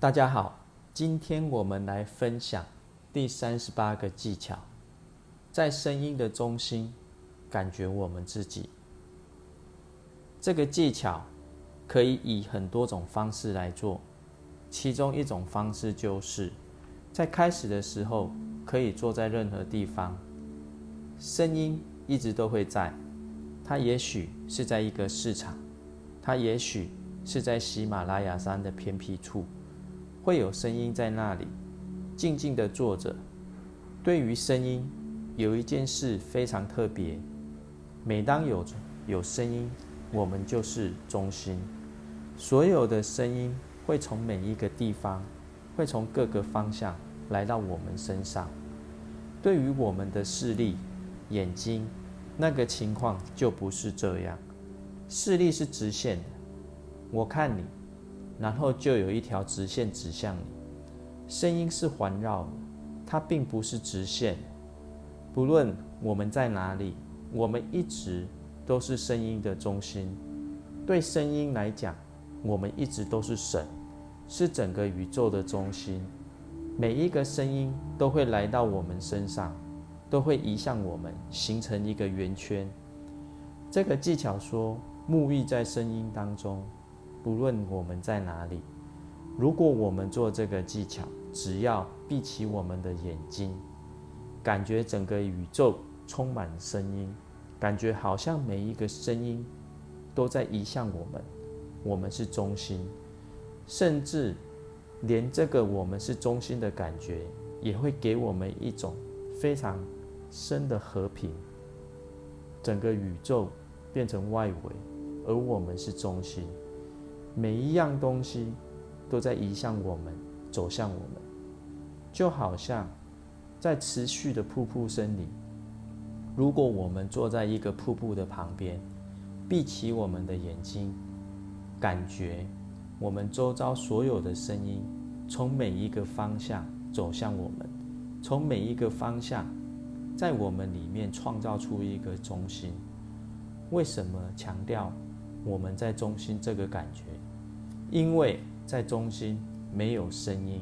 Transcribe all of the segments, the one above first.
大家好，今天我们来分享第三十八个技巧，在声音的中心感觉我们自己。这个技巧可以以很多种方式来做，其中一种方式就是在开始的时候可以坐在任何地方，声音一直都会在。它也许是在一个市场，它也许是在喜马拉雅山的偏僻处。会有声音在那里静静的坐着。对于声音，有一件事非常特别。每当有有声音，我们就是中心。所有的声音会从每一个地方，会从各个方向来到我们身上。对于我们的视力、眼睛，那个情况就不是这样。视力是直线的，我看你。然后就有一条直线指向你，声音是环绕，它并不是直线。不论我们在哪里，我们一直都是声音的中心。对声音来讲，我们一直都是神，是整个宇宙的中心。每一个声音都会来到我们身上，都会移向我们，形成一个圆圈。这个技巧说，沐浴在声音当中。不论我们在哪里，如果我们做这个技巧，只要闭起我们的眼睛，感觉整个宇宙充满声音，感觉好像每一个声音都在移向我们，我们是中心，甚至连这个我们是中心的感觉，也会给我们一种非常深的和平。整个宇宙变成外围，而我们是中心。每一样东西都在移向我们，走向我们，就好像在持续的瀑布声里。如果我们坐在一个瀑布的旁边，闭起我们的眼睛，感觉我们周遭所有的声音从每一个方向走向我们，从每一个方向在我们里面创造出一个中心。为什么强调我们在中心这个感觉？因为在中心没有声音，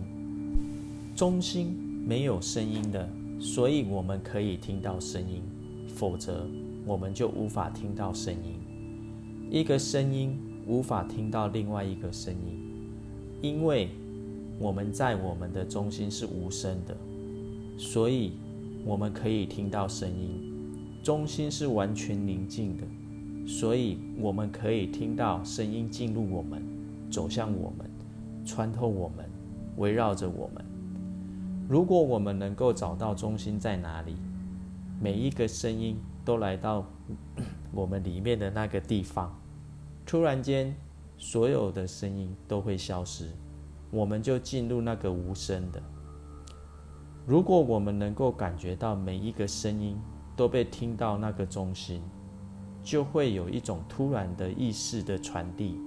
中心没有声音的，所以我们可以听到声音，否则我们就无法听到声音。一个声音无法听到另外一个声音，因为我们在我们的中心是无声的，所以我们可以听到声音。中心是完全宁静的，所以我们可以听到声音进入我们。走向我们，穿透我们，围绕着我们。如果我们能够找到中心在哪里，每一个声音都来到我们里面的那个地方，突然间，所有的声音都会消失，我们就进入那个无声的。如果我们能够感觉到每一个声音都被听到那个中心，就会有一种突然的意识的传递。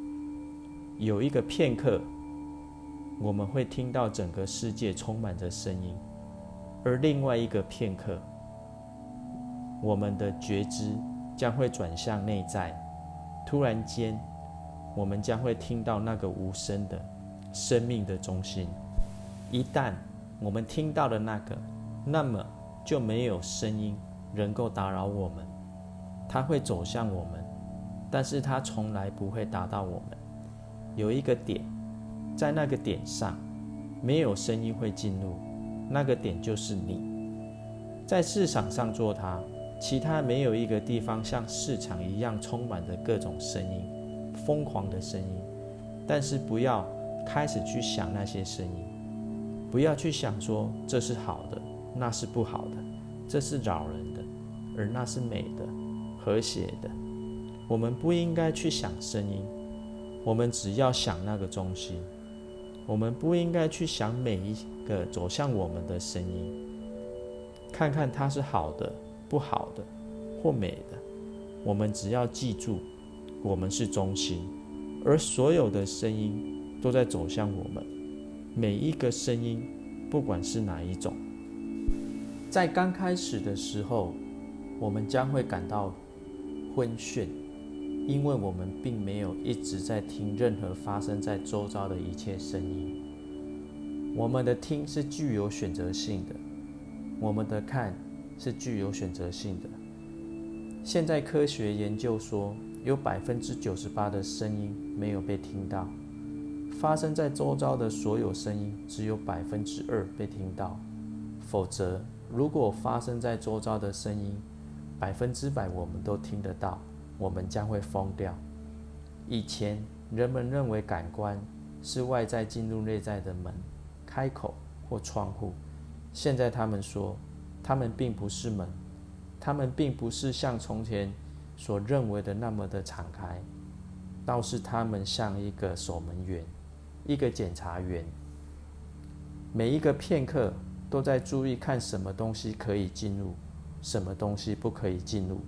有一个片刻，我们会听到整个世界充满着声音；而另外一个片刻，我们的觉知将会转向内在。突然间，我们将会听到那个无声的生命的中心。一旦我们听到了那个，那么就没有声音能够打扰我们。它会走向我们，但是它从来不会打到我们。有一个点，在那个点上，没有声音会进入，那个点就是你。在市场上做它，其他没有一个地方像市场一样充满着各种声音，疯狂的声音。但是不要开始去想那些声音，不要去想说这是好的，那是不好的，这是扰人的，而那是美的、和谐的。我们不应该去想声音。我们只要想那个中心，我们不应该去想每一个走向我们的声音，看看它是好的、不好的或美的。我们只要记住，我们是中心，而所有的声音都在走向我们。每一个声音，不管是哪一种，在刚开始的时候，我们将会感到昏眩。因为我们并没有一直在听任何发生在周遭的一切声音，我们的听是具有选择性的，我们的看是具有选择性的。现在科学研究说，有百分之九十八的声音没有被听到，发生在周遭的所有声音只有百分之二被听到。否则，如果发生在周遭的声音百分之百我们都听得到，我们将会疯掉。以前人们认为感官是外在进入内在的门、开口或窗户，现在他们说，他们并不是门。他们并不是像从前所认为的那么的敞开，倒是他们像一个守门员，一个检查员，每一个片刻都在注意看什么东西可以进入，什么东西不可以进入。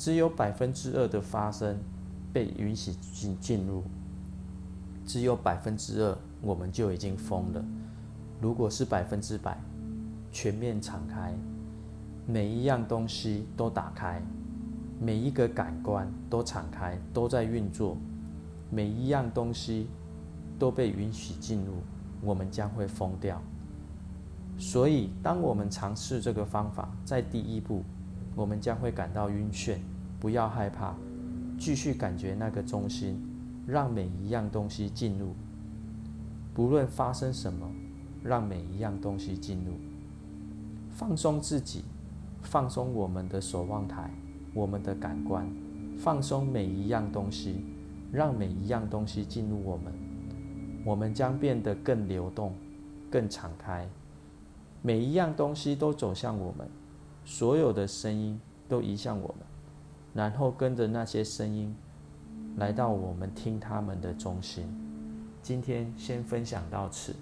只有百分之二的发生被允许进进入，只有百分之二我们就已经疯了。如果是百分之百，全面敞开。每一样东西都打开，每一个感官都敞开，都在运作。每一样东西都被允许进入，我们将会疯掉。所以，当我们尝试这个方法，在第一步，我们将会感到晕眩。不要害怕，继续感觉那个中心，让每一样东西进入。不论发生什么，让每一样东西进入，放松自己。放松我们的守望台，我们的感官，放松每一样东西，让每一样东西进入我们，我们将变得更流动、更敞开。每一样东西都走向我们，所有的声音都移向我们，然后跟着那些声音来到我们听他们的中心。今天先分享到此。